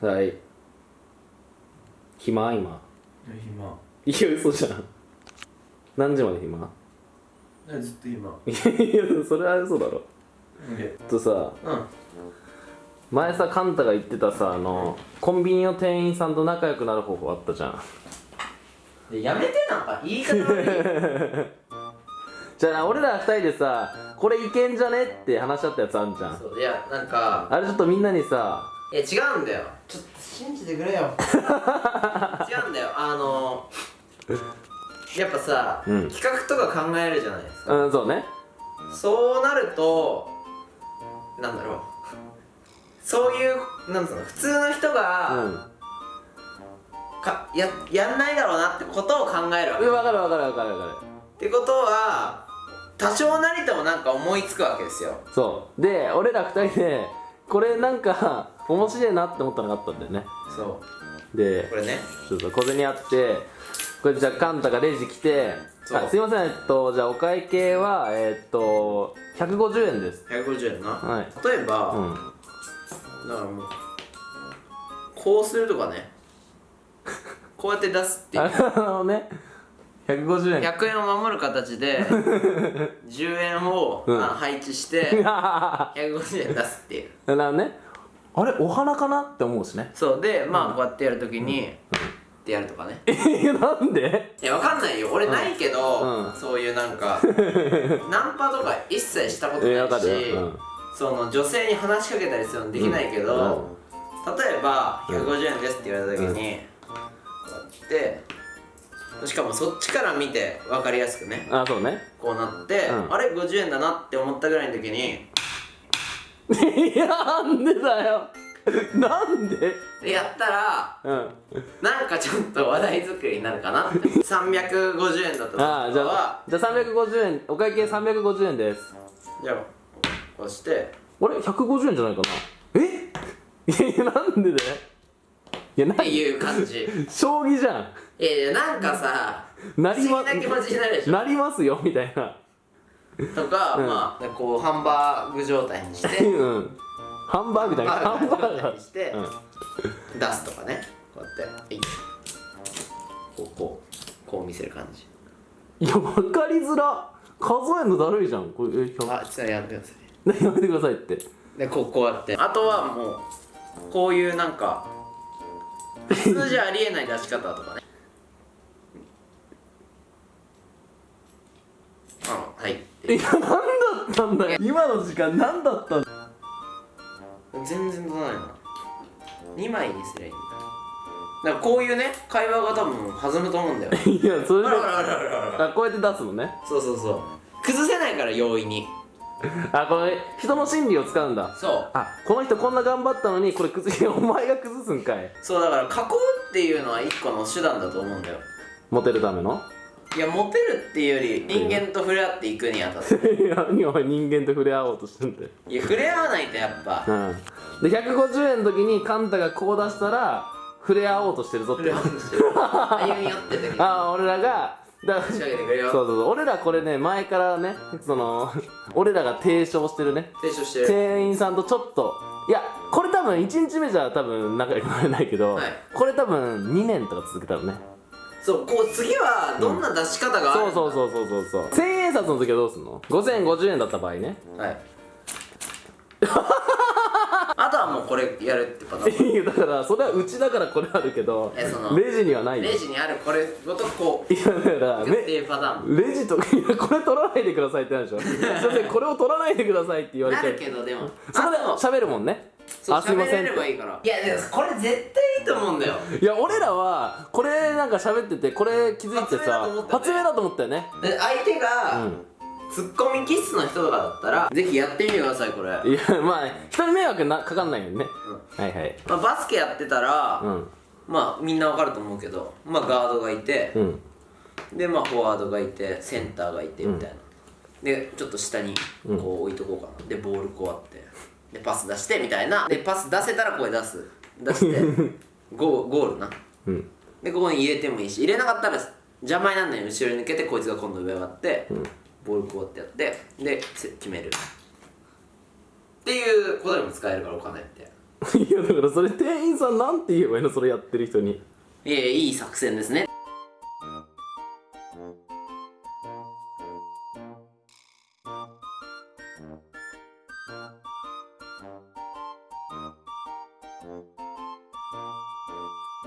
はい。暇？今。暇。いや嘘じゃん。何時まで暇？ずっと今。いやそれは嘘だろ。でとさうん。前さカンタが言ってたさあのコンビニの店員さんと仲良くなる方法あったじゃん。でやめてなんか言い方悪い。じゃあ俺ら二人でさこれいけんじゃねって話し合ったやつあんじゃん。そういやなんかあれちょっとみんなにさいや違うんだよ。ちょっと信じてくれよ。違うんだよ。あのやっぱさ、うん。企画とか考えるじゃないですか、うんそうね。そうなるとなんだろう。そういうなんつうの普通の人うが、ん。かややんないだろうなってことを考えるわけ、うん分かる分かる分かる分かる。ってことは多少なりともなんか思いつくわけですよ。そう。で俺ら二人でこれなんか面白いなって思ったのがあったんだよね。そう。でこれね。そうそう小銭あってこれじゃあカンタがレジ来てあすいませんえっとじゃあお会計はえっと150円です。150円な、はい。例えば、うん。だからもうこうするとかね。こうやって出すっていう。あのね。150円100円を守る形で 10円を、うん。あ配置して 150円出すっていう。なるほどねあれお花かなって思うしね。そう。でまあこうやってやるときに、ってやるとかね。えなんで？いやわかんないよ。俺ないけど、うん。そういうなんか ナンパとか一切したことえわかないし、る。ようん。その女性に話しかけたりするのできないけど、うん。例えば150円ですって言われた時に、こうやってしかもそっちから見て分かりやすくね。あそうね。こうなって、うん。あれ50円だなって思ったぐらいの時にいやなんでだよ。なんで？でやったらうん。なんかちょっと話題作りになるかなって。350円だったとああじゃあじゃあ350円お会計350円です。じゃあこうして。あれ？150円じゃないかな？え？いや なんでだよ？いやなっていう感じ。将棋じゃん。いやいやなんかさなりますよみたいなとか、うん。まあこうハンバーグ状態にして うん。ハンバーグじゃないハンバー状態ガにして、ー出すとかねこうやって。はいこうこうこう見せる感じ。うんいや分かりづら。数えんのだるいじゃん。これえ100あちょっとやめてください何やめてくださいって。でこうこうやって。あとはもうこういうなんか 普通じゃありえない出し方とかねあはいっていや何だったんだよ。今の時間何だったんだ全然出ないな。2枚にすりゃいいんだ。だからこういうね会話が多分弾むと思うんだよ。いやそれで。こうやって出すのね。そうそうそう。崩せないから容易に。あこれ人の心理を使うんだ。そう。あこの人こんな頑張ったのにこれ崩しお前が崩すんかい。そうだから囲うっていうのは一個の手段だと思うんだよ。モテるための？いやモテるっていうより人間と触れ合っていくにあたって。いや何お前人間と触れ合おうとしてんだよ。いや触れ合わないとやっぱ。うん。で150円の時にカンタがこう出したら触れ合おうとしてるぞって。歩み寄っててああ俺らがだ仕上げてくれよ。そうそうそう。俺らこれね前からねその俺らが提唱してるね。提唱してる。店員さんとちょっといやこれ多分1日目じゃ多分仲良くなれないけど、はい。これ多分2年とか続けたらねそうこう次はどんな出し方があるそうそうそうそうそうそう。千円札の時はどうすんの？5050円だった場合ね。はい。あとはもうこれやるってパターン。だからそれはうちだからこれあるけどレジにはないよ。レジにあるこれごとこういやだからレジとかいやこれ取らないでくださいってなるでしょすいませんこれを取らないでくださいって言われなちゃうるけどでも。そこで喋るもんねあすいません。いいから。いやでもこれ絶対いいと思うんだよ。いや俺らはこれなんか喋っててこれ気づいてさ発明だと思ったよね。相手が、うん。ツッコミ気質の人とかだったらぜひやってみてくださいこれ、いやまあ人に迷惑なかかんないよね。うん。はいはい。まあ、バスケやってたら、うん。まあみんなわかると思うけどまあガードがいて、うん。でまあフォワードがいてセンターがいてみたいな、でちょっと下にこう置いとこうかな。でボールこうやってでパス出してみたいな。でパス出せたらこれ出す。出して。ゴーゴールな。うん。でここに入れてもいいし入れなかったら邪魔にならないように後ろに抜けてこいつが今度上上がって、ボールこうやってやってでせ決める。っていうことにも使えるからお金って。いやだからそれ店員さんなんて言えばいいの？それやってる人に。いやいい作戦ですね